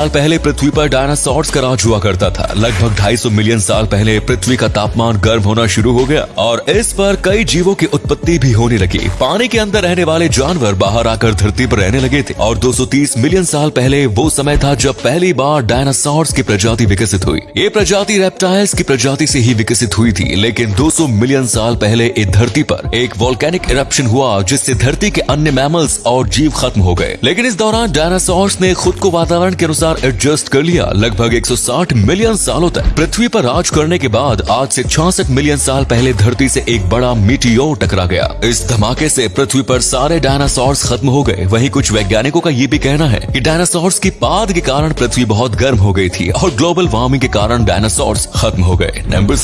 साल पहले पृथ्वी पर डायनासोर्स का राज हुआ करता था। लगभग 250 मिलियन साल पहले पृथ्वी का तापमान गर्म होना शुरू हो गया और इस पर कई जीवों की उत्पत्ति भी होने लगी। पानी के अंदर रहने वाले जानवर बाहर आकर धरती पर रहने लगे थे और 230 मिलियन साल पहले वो समय था जब पहली बार डायनासोर्स की प्रजाति विकसित हुई। ये प्रजाति रेप्टाइल्स की प्रजाति से ही विकसित हुई थी, लेकिन 200 मिलियन साल पहले इस धरती पर एक वोल्केनिक इरप्शन हुआ, जिससे धरती के अन्य मैमल्स और जीव खत्म हो गए। लेकिन इस दौरान डायनासोर्स ने खुद को वातावरण के अनुसार अनुसार एडजस्ट कर लिया लगभग 160 मिलियन सालों तक। पृथ्वी पर राज करने के बाद आज से छियासठ मिलियन साल पहले धरती से एक बड़ा मीटियोर टकरा गया। इस धमाके से पृथ्वी पर सारे डायनासोर्स खत्म हो गए। वहीं कुछ वैज्ञानिकों का ये भी कहना है कि डायनासोर्स की पाद के कारण पृथ्वी बहुत गर्म हो गई थी और ग्लोबल वार्मिंग के कारण डायनासोर्स खत्म हो गए। नंबर